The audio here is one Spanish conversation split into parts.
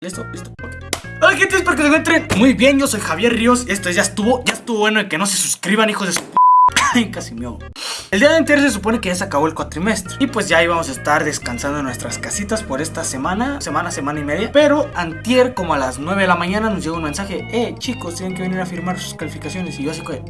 ¿Listo? ¿Listo? Ok. Hola gente, espero que se encuentren muy bien, yo soy Javier Ríos Esto ya estuvo, ya estuvo bueno de que no se suscriban, hijos de su p Casi me El día de anterior se supone que ya se acabó el cuatrimestre Y pues ya íbamos a estar descansando en nuestras casitas por esta semana Semana, semana y media Pero antier, como a las 9 de la mañana, nos llegó un mensaje Eh, chicos, tienen que venir a firmar sus calificaciones Y yo así que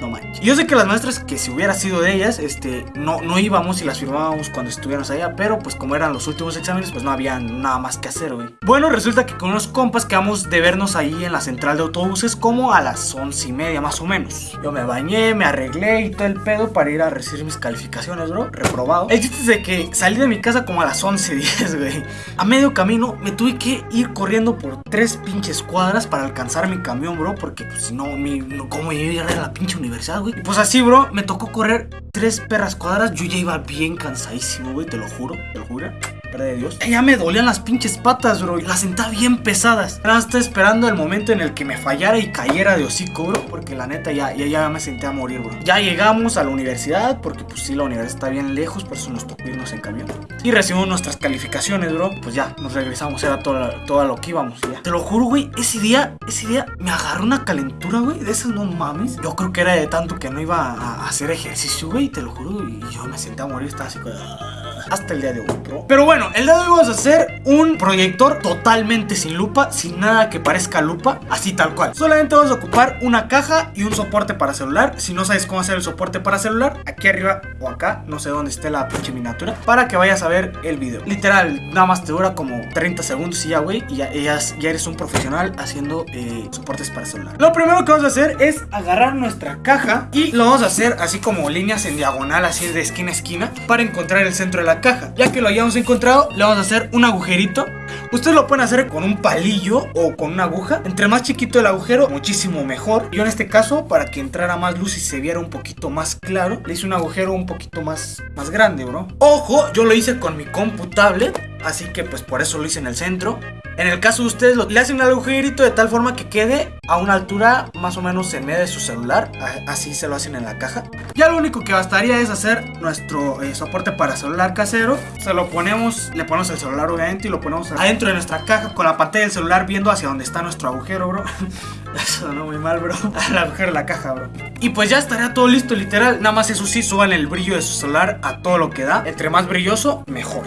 no manches. Yo sé que las maestras que si hubiera sido de ellas, este, no, no íbamos y las firmábamos cuando estuviéramos allá, pero pues como eran los últimos exámenes, pues no había nada más que hacer, güey. Bueno, resulta que con unos compas quedamos de vernos ahí en la central de autobuses como a las once y media más o menos. Yo me bañé, me arreglé y todo el pedo para ir a recibir mis calificaciones, bro, reprobado. El chiste es de que salí de mi casa como a las 11.10, güey. A medio camino me tuve que ir corriendo por tres pinches cuadras para alcanzar mi camión, bro, porque pues si no, mi, no, ¿cómo iba a ir a la pinche universidad, Y pues así, bro, me tocó correr tres perras cuadras. Yo ya iba bien cansadísimo, güey, te lo juro, te lo juro de Dios. Ya me dolían las pinches patas, bro. Y las sentaba bien pesadas. Nada estaba esperando el momento en el que me fallara y cayera de hocico, bro. Porque la neta ya, ya, ya me senté a morir, bro. Ya llegamos a la universidad. Porque pues sí, la universidad está bien lejos. Por eso nos tocó irnos en camión. Y recibimos nuestras calificaciones, bro. Pues ya, nos regresamos. Era todo, todo lo que íbamos. Te lo juro, güey. Ese día, ese día me agarró una calentura, güey. De esas no mames. Yo creo que era de tanto que no iba a hacer ejercicio, güey. Te lo juro. Y yo me senté a morir. Estaba así, como hasta el día de hoy, bro. Pero bueno, el día de hoy vamos a hacer un proyector totalmente sin lupa, sin nada que parezca lupa, así tal cual. Solamente vamos a ocupar una caja y un soporte para celular. Si no sabes cómo hacer el soporte para celular, aquí arriba o acá, no sé dónde esté la pinche miniatura, para que vayas a ver el video. Literal, nada más te dura como 30 segundos y ya, güey, y ya, ya, eres un profesional haciendo eh, soportes para celular. Lo primero que vamos a hacer es agarrar nuestra caja y lo vamos a hacer así como líneas en diagonal, así de esquina a esquina, para encontrar el centro de la caja. Ya que lo hayamos encontrado, le vamos a hacer un agujerito. Ustedes lo pueden hacer con un palillo o con una aguja. Entre más chiquito el agujero, muchísimo mejor. Yo en este caso, para que entrara más luz y se viera un poquito más claro, le hice un agujero un poquito más, más grande, bro. Ojo, yo lo hice con mi computable, así que pues por eso lo hice en el centro. En el caso de ustedes, lo, le hacen un agujerito de tal forma que quede a una altura más o menos en medio de su celular. Así se lo hacen en la caja. Ya lo único que bastaría es hacer nuestro eh, soporte para celular casero. Se lo ponemos, le ponemos el celular obviamente y lo ponemos adentro de nuestra caja con la pantalla del celular viendo hacia donde está nuestro agujero, bro. Eso muy mal, bro. El agujero de la caja, bro. Y pues ya estaría todo listo, literal. Nada más eso sí, suban el brillo de su celular a todo lo que da. Entre más brilloso, mejor.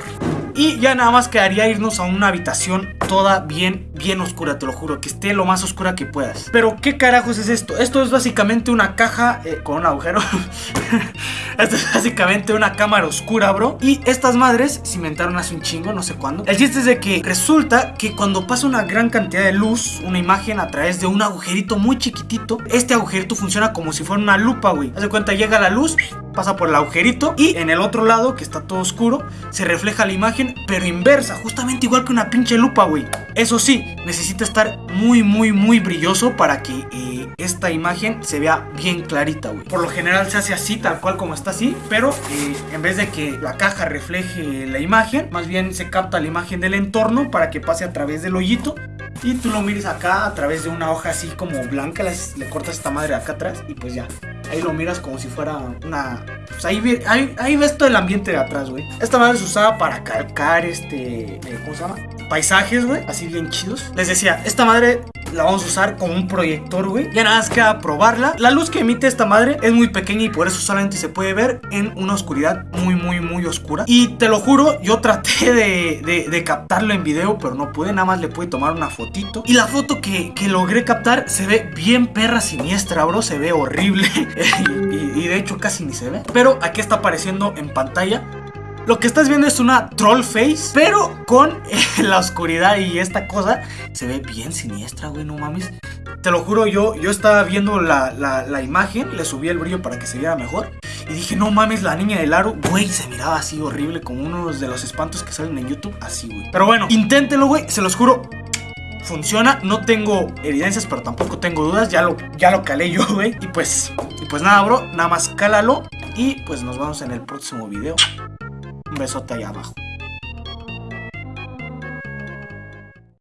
Y ya nada más quedaría irnos a una habitación toda bien, bien oscura, te lo juro, que esté lo más oscura que puedas. Pero, ¿qué carajos es esto? Esto es básicamente una caja eh, con un agujero. esto es básicamente una cámara oscura, bro. Y estas madres se inventaron hace un chingo, no sé cuándo. El chiste es de que resulta que cuando pasa una gran cantidad de luz, una imagen a través de un agujerito muy chiquitito, este agujerito funciona como si fuera una lupa, güey. Haz de cuenta, llega la luz, pasa por el agujerito y en el otro lado, que está todo oscuro, se refleja la imagen pero inversa, justamente igual que una pinche lupa, güey. Eso sí, necesita estar muy, muy, muy brilloso para que eh, esta imagen se vea bien clarita, güey. Por lo general se hace así, tal cual como está así, pero eh, en vez de que la caja refleje la imagen, más bien se capta la imagen del entorno para que pase a través del hoyito y tú lo mires acá a través de una hoja así como blanca, le cortas esta madre acá atrás y pues ya. Ahí lo miras como si fuera una... Pues ahí, ahí, ves todo el ambiente de atrás, güey. Esta madre se usaba para calcar este... Eh, ¿Cómo se llama? Paisajes, güey. Así bien chidos. Les decía, esta madre la vamos a usar como un proyector, güey. Ya nada más queda probarla. La luz que emite esta madre es muy pequeña y por eso solamente se puede ver en una oscuridad muy, muy, muy oscura. Y te lo juro, yo traté de, de, captarlo en video, pero no pude. Nada más le pude tomar una fotito. Y la foto que, que logré captar se ve bien perra siniestra, bro. Se ve horrible. y, y de hecho casi ni se ve. Pero aquí está apareciendo en pantalla lo que estás viendo es una troll face, pero con eh, la oscuridad y esta cosa se ve bien siniestra, güey, no mames. Te lo juro, yo, yo estaba viendo la, la, imagen, le subí el brillo para que se viera mejor. Y dije, no mames, la niña del aro, güey, se miraba así horrible, como uno de los espantos que salen en YouTube, así, güey. Pero bueno, inténtenlo, güey, se los juro, funciona. No tengo evidencias, pero tampoco tengo dudas. Ya lo, ya lo calé yo, güey. Y pues, y pues nada, bro. Nada más cálalo. Y pues nos vemos en el próximo video. Un besote allá abajo.